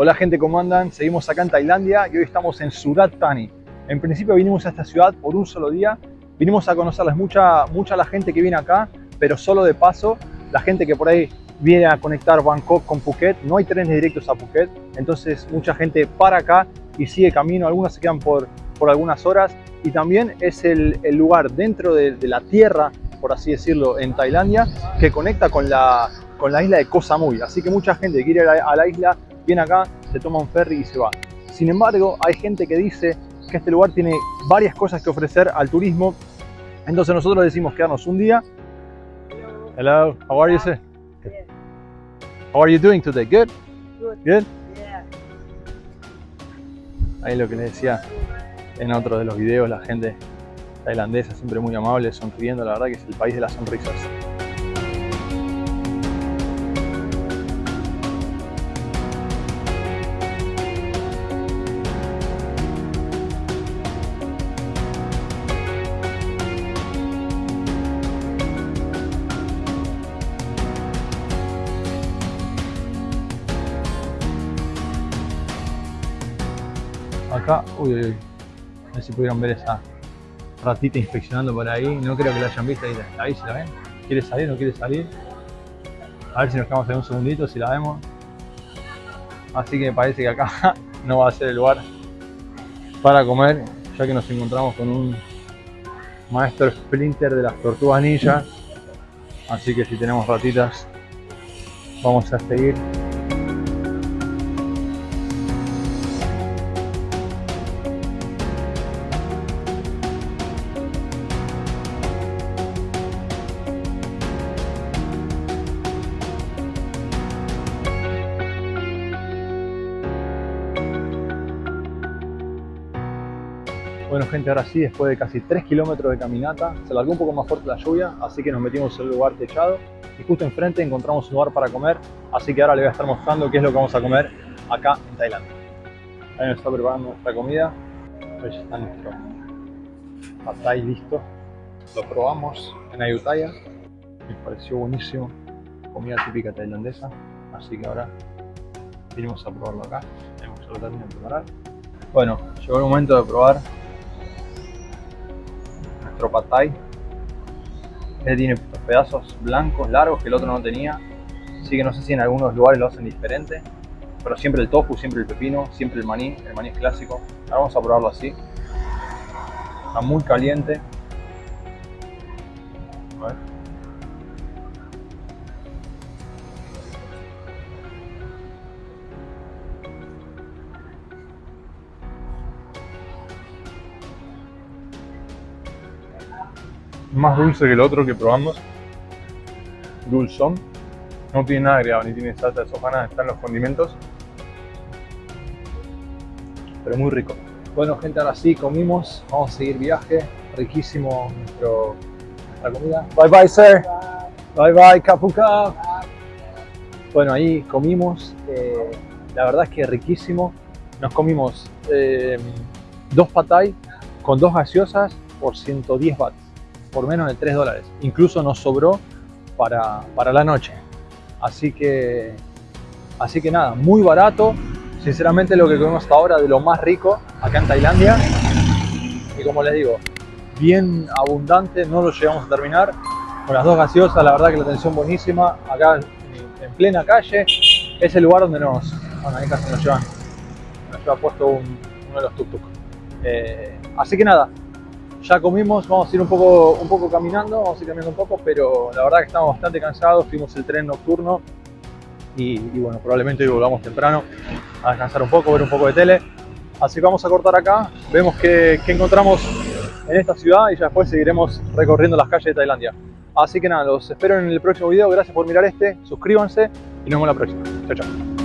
Hola gente, ¿cómo andan? Seguimos acá en Tailandia y hoy estamos en Surat Thani. En principio vinimos a esta ciudad por un solo día. Vinimos a conocerles mucha, mucha la gente que viene acá, pero solo de paso. La gente que por ahí viene a conectar Bangkok con Phuket. No hay trenes directos a Phuket, entonces mucha gente para acá y sigue camino. Algunos se quedan por, por algunas horas. Y también es el, el lugar dentro de, la tierra, por así decirlo, en Tailandia, que conecta con la, con la isla de Koh Samui. Así que mucha gente quiere ir a la isla viene acá, se toma un ferry y se va. Sin embargo, hay gente que dice que este lugar tiene varias cosas que ofrecer al turismo. Entonces nosotros decimos quedarnos un día. Hello, how are you, sir? How are you doing today? Good? Good. Good? Yeah. Ahí lo que les decía en otro de los videos, la gente tailandesa siempre muy amable, sonriendo, la verdad que es el país de las sonrisas. Acá, uy, uy, a ver si pudieron ver esa ratita inspeccionando por ahí. No creo que la hayan visto ahí, ahí si la ven. ¿Quiere salir? ¿No quiere salir? A ver si nos quedamos ahí un segundito, si la vemos. Así que parece que acá no va a ser el lugar para comer, ya que nos encontramos con un maestro splinter de las tortugas ninja. Así que si tenemos ratitas, vamos a seguir. Bueno gente, ahora sí, después de casi 3 kilómetros de caminata, se largó un poco más fuerte la lluvia, así que nos metimos en un lugar techado y justo enfrente encontramos un lugar para comer, así que ahora les voy a estar mostrando qué es lo que vamos a comer acá en Tailandia. Ahí nos está preparando nuestra comida, ahí ya está nuestro pad thai listo. Lo probamos en Ayutthaya, me pareció buenísimo, comida típica tailandesa, así que ahora vinimos a probarlo acá, tenemos que lo de preparar. Bueno, llegó el momento de probar nuestro pad thai. Este tiene pedazos blancos, largos, que el otro no tenía. Así que no sé si en algunos lugares lo hacen diferente. Pero siempre el tofu, siempre el pepino, siempre el maní. El maní es clásico. Ahora vamos a probarlo así. Está muy caliente. Más dulce que el otro que probamos. Dulzón. No tiene nada agregado, ni tiene salsa de soja, nada, están los condimentos. Pero muy rico. Bueno gente, ahora sí comimos, vamos a seguir viaje. Riquísimo nuestro, nuestra comida. Bye bye sir. Bye bye Capuca. Bueno, ahí comimos. eh, la verdad es que riquísimo. Nos comimos eh, dos patay con dos gaseosas por 110 bahts por menos de 3 dólares. Incluso nos sobró para, para la noche. Así que, así que nada, muy barato. Sinceramente lo que comemos hasta ahora de lo más rico acá en Tailandia. Y como les digo, bien abundante, no lo llegamos a terminar. Con las dos gaseosas, la verdad que la atención buenísima. Acá en plena calle es el lugar donde nos, bueno, ahí casi nos llevan, nos lleva puesto un- uno de los tuk-tuk. Eh, así que nada, ya comimos, vamos a ir un poco, un poco caminando, vamos a ir caminando un poco, pero la verdad que estamos bastante cansados, fuimos el tren nocturno y, y bueno, probablemente hoy volvamos temprano a descansar un poco, ver un poco de tele. Así que vamos a cortar acá, vemos qué, encontramos en esta ciudad y ya después seguiremos recorriendo las calles de Tailandia. Así que nada, los espero en el próximo video, gracias por mirar este, suscríbanse y nos vemos la próxima. Chao, chao.